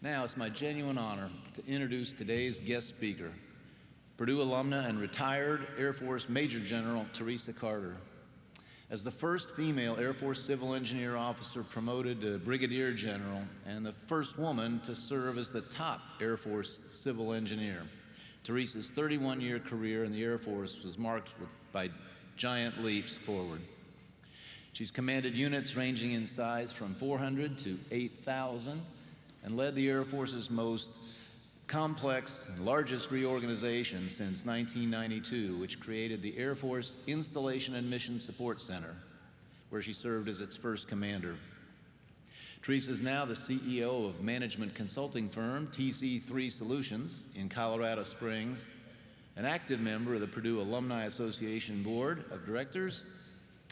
Now it's my genuine honor to introduce today's guest speaker, Purdue alumna and retired Air Force Major General Theresa Carter. As the first female Air Force Civil Engineer officer promoted to Brigadier General and the first woman to serve as the top Air Force Civil Engineer, Theresa's 31-year career in the Air Force was marked with, by giant leaps forward. She's commanded units ranging in size from 400 to 8,000 and led the Air Force's most complex and largest reorganization since 1992, which created the Air Force Installation and Mission Support Center, where she served as its first commander. Theresa is now the CEO of management consulting firm TC3 Solutions in Colorado Springs, an active member of the Purdue Alumni Association Board of Directors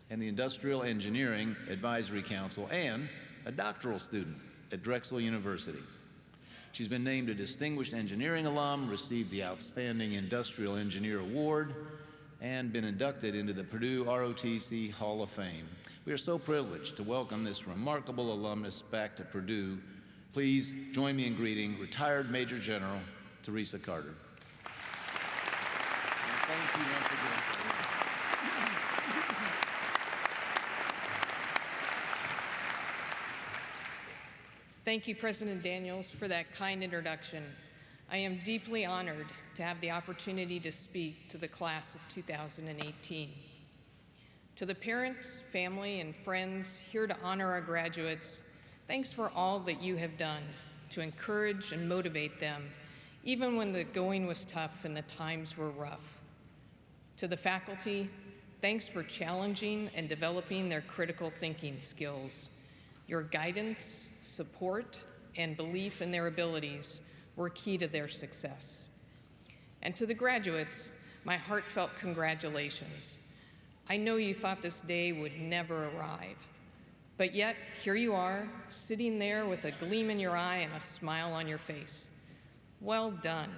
and the Industrial Engineering Advisory Council, and a doctoral student at Drexel University. She's been named a Distinguished Engineering Alum, received the Outstanding Industrial Engineer Award, and been inducted into the Purdue ROTC Hall of Fame. We are so privileged to welcome this remarkable alumnus back to Purdue. Please join me in greeting retired Major General Theresa Carter. And thank you once again. Thank you, President Daniels, for that kind introduction. I am deeply honored to have the opportunity to speak to the class of 2018. To the parents, family, and friends here to honor our graduates, thanks for all that you have done to encourage and motivate them, even when the going was tough and the times were rough. To the faculty, thanks for challenging and developing their critical thinking skills. Your guidance, support, and belief in their abilities were key to their success. And to the graduates, my heartfelt congratulations. I know you thought this day would never arrive, but yet here you are, sitting there with a gleam in your eye and a smile on your face. Well done.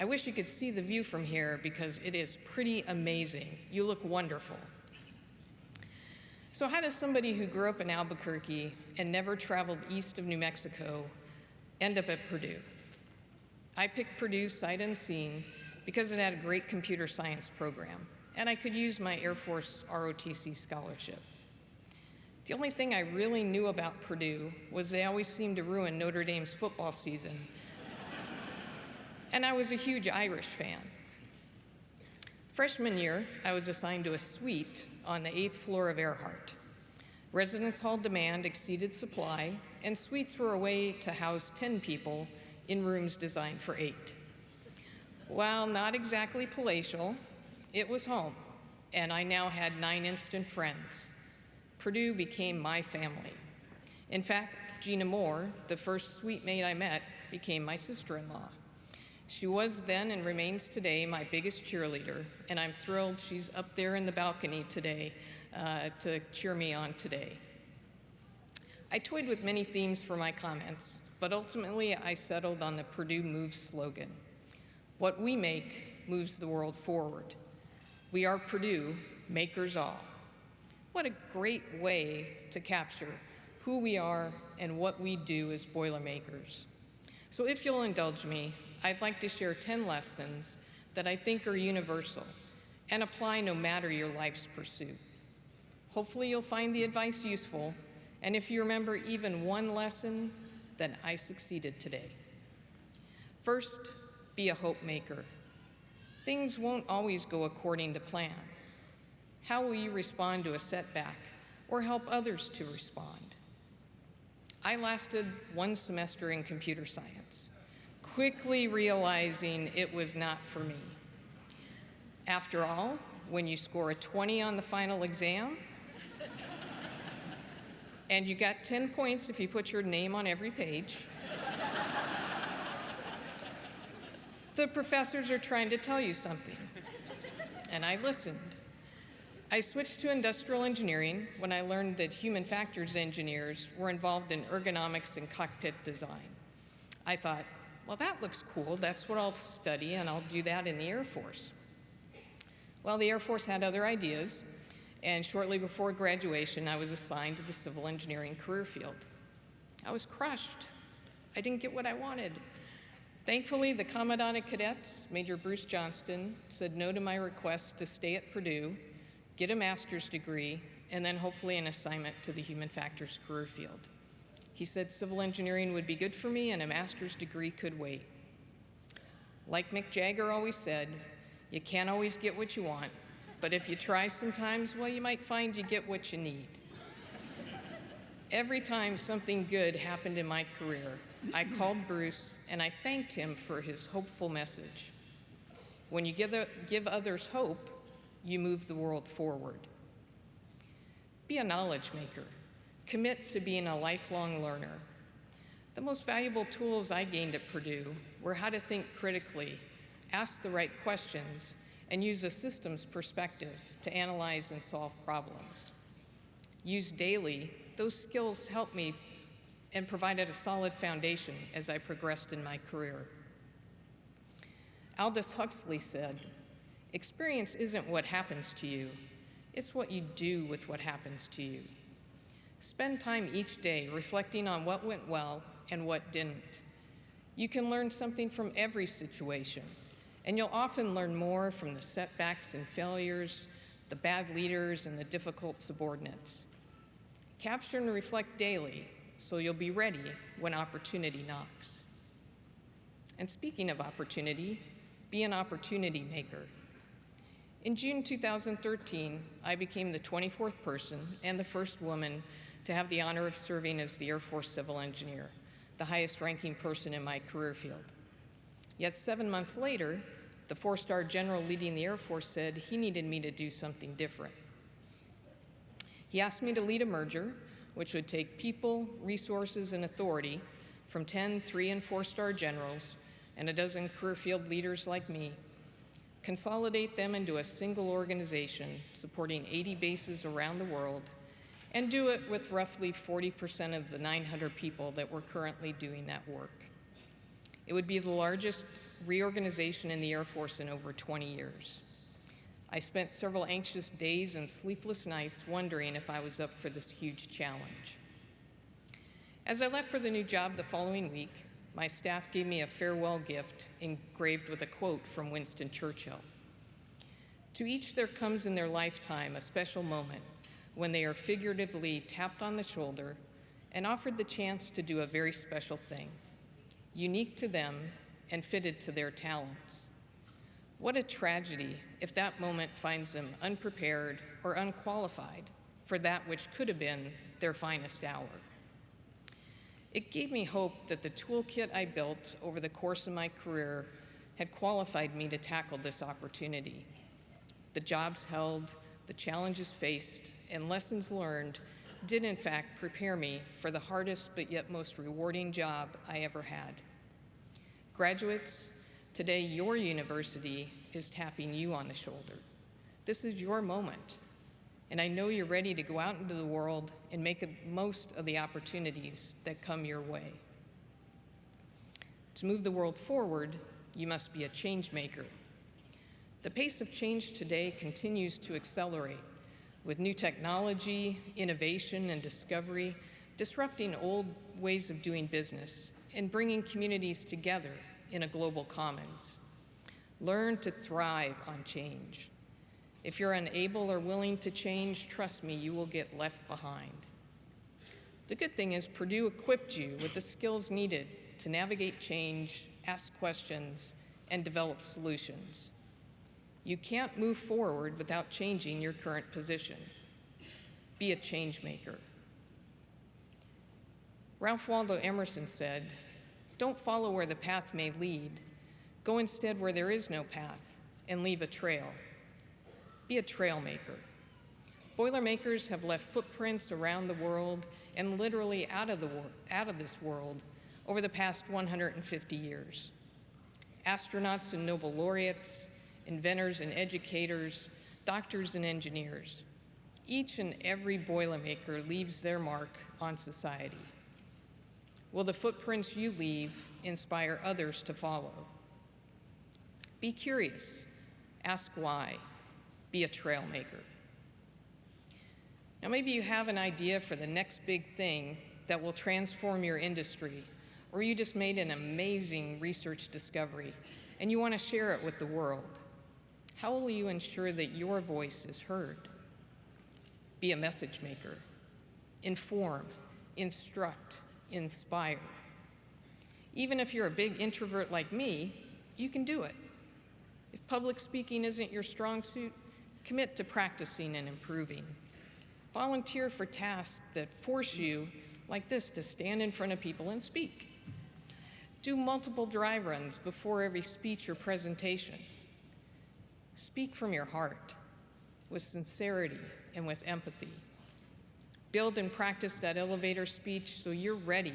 I wish you could see the view from here because it is pretty amazing. You look wonderful. So how does somebody who grew up in Albuquerque and never traveled east of New Mexico end up at Purdue? I picked Purdue sight unseen because it had a great computer science program, and I could use my Air Force ROTC scholarship. The only thing I really knew about Purdue was they always seemed to ruin Notre Dame's football season. and I was a huge Irish fan. Freshman year, I was assigned to a suite on the eighth floor of Earhart. Residence hall demand exceeded supply, and suites were a way to house 10 people in rooms designed for eight. While not exactly palatial, it was home, and I now had nine instant friends. Purdue became my family. In fact, Gina Moore, the first suite mate I met, became my sister-in-law. She was then and remains today my biggest cheerleader, and I'm thrilled she's up there in the balcony today uh, to cheer me on today. I toyed with many themes for my comments, but ultimately I settled on the Purdue Moves slogan. What we make moves the world forward. We are Purdue, makers all. What a great way to capture who we are and what we do as Boilermakers. So if you'll indulge me, I'd like to share 10 lessons that I think are universal and apply no matter your life's pursuit. Hopefully you'll find the advice useful, and if you remember even one lesson, then I succeeded today. First, be a hope maker. Things won't always go according to plan. How will you respond to a setback or help others to respond? I lasted one semester in computer science quickly realizing it was not for me. After all, when you score a 20 on the final exam, and you got 10 points if you put your name on every page, the professors are trying to tell you something. And I listened. I switched to industrial engineering when I learned that human factors engineers were involved in ergonomics and cockpit design. I thought, well, that looks cool. That's what I'll study, and I'll do that in the Air Force. Well, the Air Force had other ideas, and shortly before graduation, I was assigned to the civil engineering career field. I was crushed. I didn't get what I wanted. Thankfully, the Commandant of Cadets, Major Bruce Johnston, said no to my request to stay at Purdue, get a master's degree, and then hopefully an assignment to the human factors career field. He said civil engineering would be good for me and a master's degree could wait. Like Mick Jagger always said, you can't always get what you want, but if you try sometimes, well, you might find you get what you need. Every time something good happened in my career, I called Bruce and I thanked him for his hopeful message. When you give, give others hope, you move the world forward. Be a knowledge maker. Commit to being a lifelong learner. The most valuable tools I gained at Purdue were how to think critically, ask the right questions, and use a systems perspective to analyze and solve problems. Used daily, those skills helped me and provided a solid foundation as I progressed in my career. Aldous Huxley said, experience isn't what happens to you, it's what you do with what happens to you. Spend time each day reflecting on what went well and what didn't. You can learn something from every situation, and you'll often learn more from the setbacks and failures, the bad leaders, and the difficult subordinates. Capture and reflect daily so you'll be ready when opportunity knocks. And speaking of opportunity, be an opportunity maker. In June 2013, I became the 24th person and the first woman to have the honor of serving as the Air Force Civil Engineer, the highest ranking person in my career field. Yet seven months later, the four-star general leading the Air Force said he needed me to do something different. He asked me to lead a merger, which would take people, resources, and authority from 10 three and four-star generals and a dozen career field leaders like me, consolidate them into a single organization supporting 80 bases around the world, and do it with roughly 40% of the 900 people that were currently doing that work. It would be the largest reorganization in the Air Force in over 20 years. I spent several anxious days and sleepless nights wondering if I was up for this huge challenge. As I left for the new job the following week, my staff gave me a farewell gift engraved with a quote from Winston Churchill. To each there comes in their lifetime a special moment when they are figuratively tapped on the shoulder and offered the chance to do a very special thing, unique to them and fitted to their talents. What a tragedy if that moment finds them unprepared or unqualified for that which could have been their finest hour. It gave me hope that the toolkit I built over the course of my career had qualified me to tackle this opportunity. The jobs held, the challenges faced, and lessons learned did in fact prepare me for the hardest but yet most rewarding job I ever had. Graduates, Today, your university is tapping you on the shoulder. This is your moment. And I know you're ready to go out into the world and make the most of the opportunities that come your way. To move the world forward, you must be a change maker. The pace of change today continues to accelerate with new technology, innovation, and discovery disrupting old ways of doing business and bringing communities together in a global commons. Learn to thrive on change. If you're unable or willing to change, trust me, you will get left behind. The good thing is Purdue equipped you with the skills needed to navigate change, ask questions, and develop solutions. You can't move forward without changing your current position. Be a change maker. Ralph Waldo Emerson said, don't follow where the path may lead. Go instead where there is no path and leave a trail. Be a trail maker. Boilermakers have left footprints around the world and literally out of, the out of this world over the past 150 years. Astronauts and Nobel laureates, inventors and educators, doctors and engineers. Each and every Boilermaker leaves their mark on society. Will the footprints you leave inspire others to follow? Be curious. Ask why. Be a trailmaker. Now, maybe you have an idea for the next big thing that will transform your industry or you just made an amazing research discovery and you want to share it with the world. How will you ensure that your voice is heard? Be a message maker. Inform, instruct, inspire. Even if you're a big introvert like me, you can do it. If public speaking isn't your strong suit, commit to practicing and improving. Volunteer for tasks that force you, like this, to stand in front of people and speak. Do multiple dry runs before every speech or presentation. Speak from your heart with sincerity and with empathy. Build and practice that elevator speech so you're ready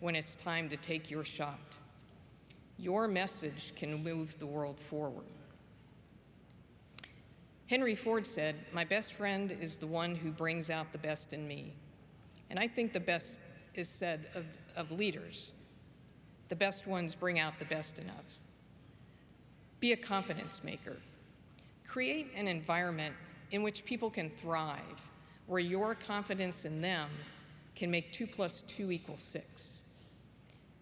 when it's time to take your shot. Your message can move the world forward. Henry Ford said, My best friend is the one who brings out the best in me. And I think the best is said of, of leaders. The best ones bring out the best in us. Be a confidence maker. Create an environment in which people can thrive, where your confidence in them can make two plus two equal six.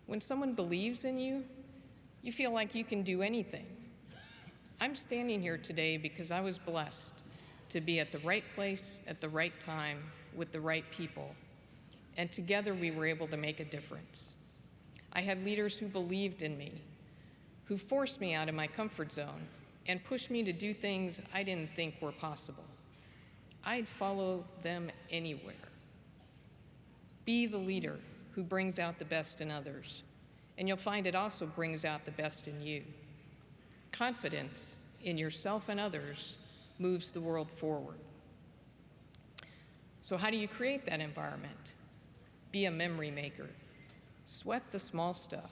When someone believes in you, you feel like you can do anything. I'm standing here today because I was blessed to be at the right place at the right time with the right people. And together we were able to make a difference. I had leaders who believed in me, who forced me out of my comfort zone and pushed me to do things I didn't think were possible. I'd follow them anywhere. Be the leader who brings out the best in others, and you'll find it also brings out the best in you. Confidence in yourself and others moves the world forward. So, how do you create that environment? Be a memory maker. Sweat the small stuff.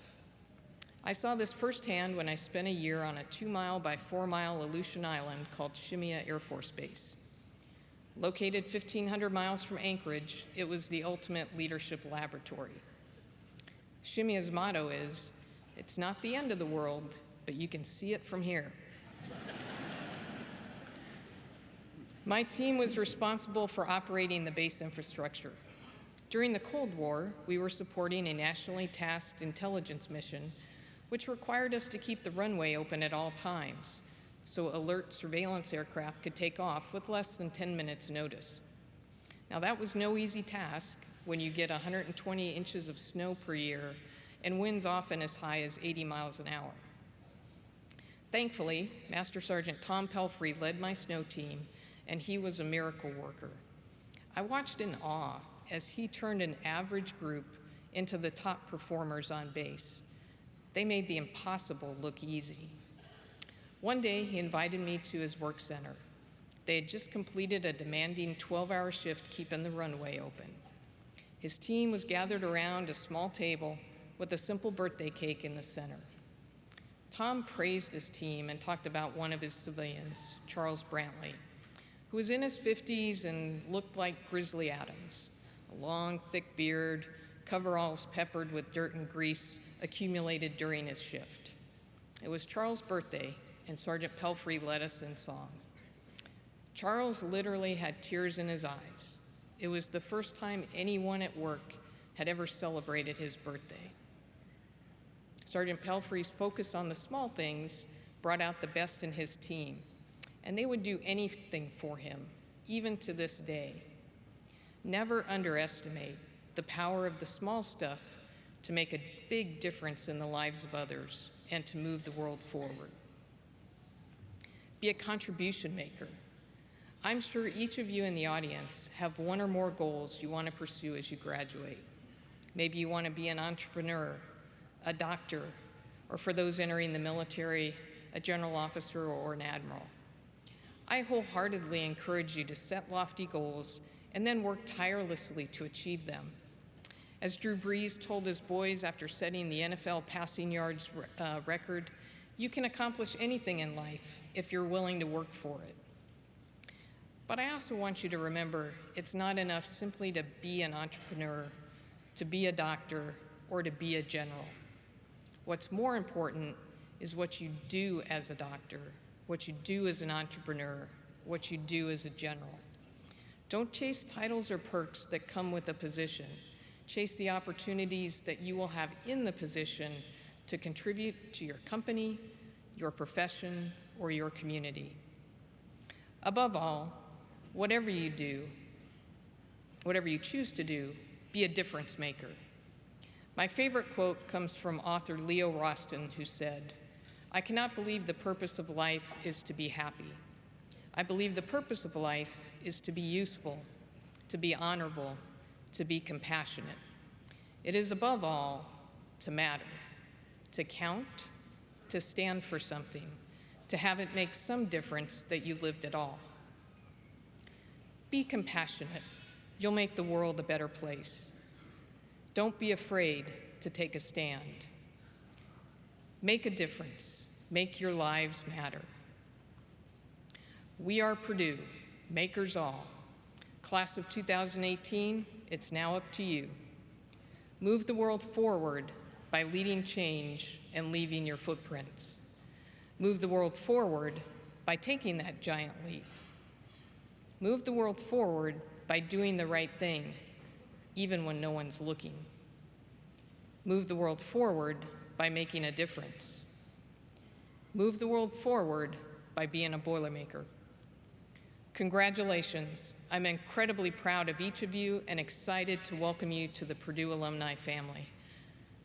I saw this firsthand when I spent a year on a two mile by four mile Aleutian island called Shemya Air Force Base. Located 1,500 miles from Anchorage, it was the ultimate leadership laboratory. Shemya's motto is It's not the end of the world, but you can see it from here. My team was responsible for operating the base infrastructure. During the Cold War, we were supporting a nationally tasked intelligence mission, which required us to keep the runway open at all times, so alert surveillance aircraft could take off with less than 10 minutes notice. Now that was no easy task when you get 120 inches of snow per year and winds often as high as 80 miles an hour. Thankfully, Master Sergeant Tom Pelfrey led my snow team, and he was a miracle worker. I watched in awe as he turned an average group into the top performers on base. They made the impossible look easy. One day, he invited me to his work center. They had just completed a demanding 12 hour shift keeping the runway open. His team was gathered around a small table with a simple birthday cake in the center. Tom praised his team and talked about one of his civilians, Charles Brantley, who was in his 50s and looked like Grizzly Adams a long, thick beard, coveralls peppered with dirt and grease accumulated during his shift. It was Charles' birthday, and Sergeant Pelfrey led us in song. Charles literally had tears in his eyes. It was the first time anyone at work had ever celebrated his birthday. Sergeant Pelfrey's focus on the small things brought out the best in his team, and they would do anything for him, even to this day. Never underestimate the power of the small stuff to make a big difference in the lives of others and to move the world forward. Be a contribution maker. I'm sure each of you in the audience have one or more goals you want to pursue as you graduate. Maybe you want to be an entrepreneur, a doctor, or for those entering the military, a general officer or an admiral. I wholeheartedly encourage you to set lofty goals and then work tirelessly to achieve them. As Drew Brees told his boys after setting the NFL passing yards uh, record, you can accomplish anything in life if you're willing to work for it. But I also want you to remember it's not enough simply to be an entrepreneur, to be a doctor, or to be a general. What's more important is what you do as a doctor, what you do as an entrepreneur, what you do as a general. Don't chase titles or perks that come with a position. Chase the opportunities that you will have in the position to contribute to your company, your profession, or your community. Above all, whatever you do, whatever you choose to do, be a difference maker. My favorite quote comes from author Leo Rosten, who said, I cannot believe the purpose of life is to be happy. I believe the purpose of life is to be useful, to be honorable, to be compassionate. It is above all to matter, to count, to stand for something, to have it make some difference that you lived at all. Be compassionate. You'll make the world a better place. Don't be afraid to take a stand. Make a difference. Make your lives matter. We are Purdue, makers all. Class of 2018, it's now up to you. Move the world forward by leading change and leaving your footprints. Move the world forward by taking that giant leap. Move the world forward by doing the right thing, even when no one's looking. Move the world forward by making a difference. Move the world forward by being a Boilermaker. Congratulations. I'm incredibly proud of each of you and excited to welcome you to the Purdue alumni family.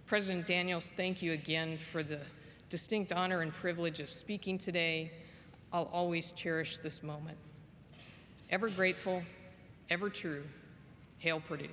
President Daniels, thank you again for the distinct honor and privilege of speaking today. I'll always cherish this moment. Ever grateful, ever true. Hail Purdue.